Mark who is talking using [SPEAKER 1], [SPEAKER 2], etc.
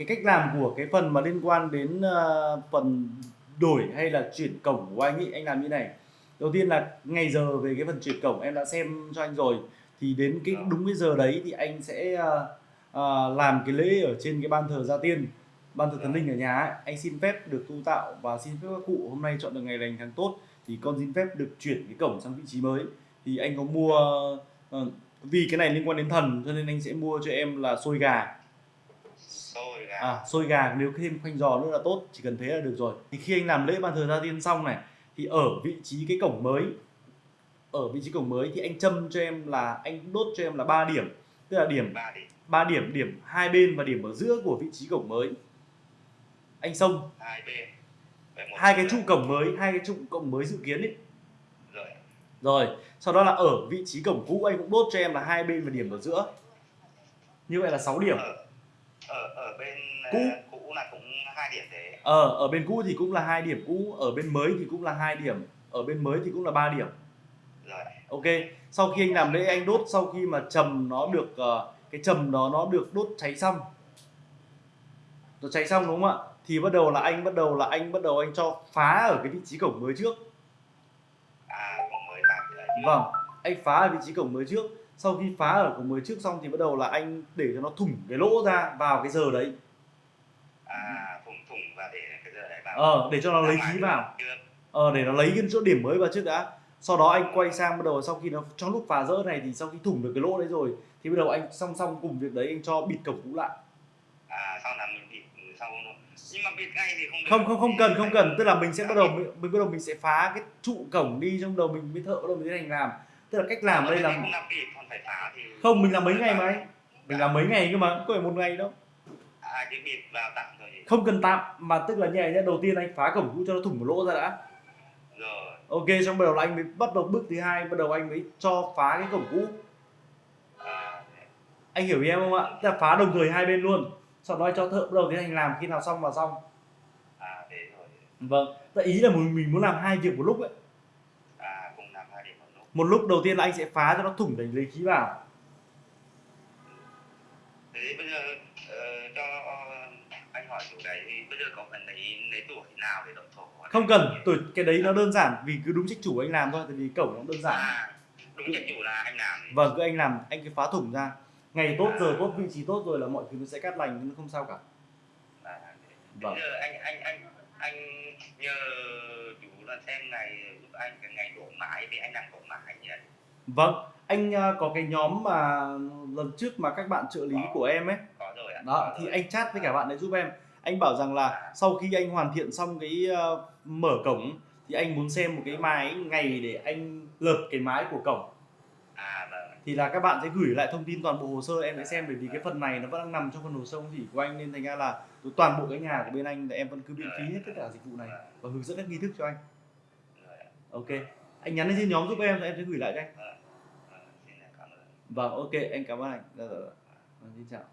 [SPEAKER 1] cái cách làm của cái phần mà liên quan đến ờ, phần đổi hay là chuyển cổng của anh ấy anh làm như này. Đầu tiên là ngày giờ về cái phần chuyển cổng em đã xem cho anh rồi thì đến cái đúng cái giờ đấy thì anh sẽ ờ, ờ, làm cái lễ ở trên cái ban thờ gia tiên ban thờ thần linh ở nhà ấy. anh xin phép được tu tạo và xin phép các cụ hôm nay chọn được ngày lành tháng tốt thì con xin phép được chuyển cái cổng sang vị trí mới. Thì anh có mua ờ, vì cái này liên quan đến thần cho nên anh sẽ mua cho em là xôi gà
[SPEAKER 2] xôi gà
[SPEAKER 1] à, xôi gà nếu thêm khoanh giò nữa là tốt chỉ cần thế là được rồi. Thì khi anh làm lễ ban thờ gia tiên xong này thì ở vị trí cái cổng mới ở vị trí cổng mới thì anh châm cho em là anh đốt cho em là 3 điểm. Tức là điểm
[SPEAKER 2] ba đi
[SPEAKER 1] ba điểm điểm hai bên và điểm ở giữa của vị trí cổng mới. Anh xông.
[SPEAKER 2] Hai bên.
[SPEAKER 1] Hai cái trụ cổng mới hai cái trụ cổng mới dự kiến ấy.
[SPEAKER 2] Rồi.
[SPEAKER 1] Rồi sau đó là ở vị trí cổng cũ anh cũng đốt cho em là hai bên và điểm ở giữa. Như vậy là 6 điểm.
[SPEAKER 2] Ở bên
[SPEAKER 1] Cũ.
[SPEAKER 2] ờ, cũ là cũng hai điểm thế.
[SPEAKER 1] Ờ ở bên cũ thì cũng là hai điểm cũ ở bên mới thì cũng là hai điểm ở bên mới thì cũng là 3 điểm.
[SPEAKER 2] Rồi.
[SPEAKER 1] Ok sau khi anh làm lễ anh đốt sau khi mà trầm nó được ờ, cái trầm đó nó được đốt cháy xong. Nó cháy xong đúng không ạ? Thì bắt đầu là anh bắt đầu là anh bắt đầu anh cho phá ở cái vị trí cổng mới trước.
[SPEAKER 2] À cũng mới đấy
[SPEAKER 1] vâng anh phá ở vị trí cổng mới trước. Sau khi phá ở cổng mới trước xong thì bắt đầu là anh để cho nó thủng cái lỗ ra vào cái giờ đấy.
[SPEAKER 2] À thủng thủng và để cái giờ đấy vào.
[SPEAKER 1] Ờ để cho nó lấy khí vào. ờ để nó lấy cái chỗ điểm mới vào trước đã. Sau đó anh quay sang bắt đầu sau khi nó trong lúc phá rỡ này thì sau khi thủng được cái lỗ đấy rồi thì bắt đầu anh song song cùng việc đấy anh cho bịt cổng cũ lại.
[SPEAKER 2] À sau là mình bịt sau nhưng mà bịt ngay thì không được.
[SPEAKER 1] không không không cần không cần. Tức là mình sẽ bắt đầu mình, mình bắt đầu mình sẽ phá cái trụ cổng đi trong đầu mình mới thợ bắt đầu mình tiến hành làm tức là cách làm
[SPEAKER 2] Ở
[SPEAKER 1] đây là
[SPEAKER 2] không
[SPEAKER 1] mình làm mấy ngày mà anh? Mình làm mấy ngày cơ mà không phải một ngày đâu.
[SPEAKER 2] À
[SPEAKER 1] không cần tạm mà tức là như này nhé đầu tiên anh phá cổng cũ cho nó thủng một lỗ ra đã.
[SPEAKER 2] Rồi.
[SPEAKER 1] Ok xong bắt đầu anh mới bắt đầu bước thứ hai bắt đầu anh mới cho phá cái cổng cũ
[SPEAKER 2] à,
[SPEAKER 1] anh hiểu em không ạ? Tức là phá đồng thời hai bên luôn. Sau đó cho thợ bắt đầu tiến hành làm khi nào xong là xong.
[SPEAKER 2] À
[SPEAKER 1] vâng. Tại ý là mình mình muốn làm hai việc một lúc ấy
[SPEAKER 2] à cùng làm hai điểm một lúc
[SPEAKER 1] đầu tiên là anh sẽ phá cho nó thủng để lấy khí vào.
[SPEAKER 2] Thế bây giờ ờ, cho anh hỏi chỗ đấy thì bây giờ có cần lấy lấy tuổi nào để đổi thổ
[SPEAKER 1] không? Cần tuổi cái đấy nó đơn giản vì cứ đúng trách chủ anh làm thôi tại vì cổng nó đơn giản.
[SPEAKER 2] À đúng trách chủ là anh làm.
[SPEAKER 1] Vâng cứ anh làm anh cứ phá thủng ra. Ngày tốt giờ tốt vị trí tốt rồi là mọi thứ nó sẽ cắt lành nó không sao cả.
[SPEAKER 2] À.
[SPEAKER 1] Vâng.
[SPEAKER 2] bây giờ anh anh anh anh nhờ xem ngày giúp anh cái ngày đổ mãi thì anh làm đổ mãi nhỉ?
[SPEAKER 1] Vâng anh à, có cái nhóm mà lần trước mà các bạn trợ lý của em ấy.
[SPEAKER 2] Có rồi ạ.
[SPEAKER 1] Đó thì anh chat với cả bạn ấy giúp em. Anh bảo rằng là sau khi anh hoàn thiện xong cái ờ, mở cổng thì anh muốn xem một cái mái ngày để anh lợp cái mái của cổng.
[SPEAKER 2] À vâng.
[SPEAKER 1] Thì là các bạn sẽ gửi lại thông tin toàn bộ hồ sơ em sẽ xem bởi vì cái phần này nó vẫn đang nằm trong phần hồ sơ thủy của anh nên thành ra là toàn bộ cái nhà của bên anh là em vẫn cứ miễn phí hết tất cả dịch vụ này và hướng dẫn các nghi thức cho anh.
[SPEAKER 2] rồi
[SPEAKER 1] ok. Anh nhắn lên trên nhóm giúp em rồi em sẽ gửi lại cho anh.
[SPEAKER 2] Vâng vâng
[SPEAKER 1] vâng ok anh cảm ơn anh. Dạ, dạ, dạ. Vâng, xin chào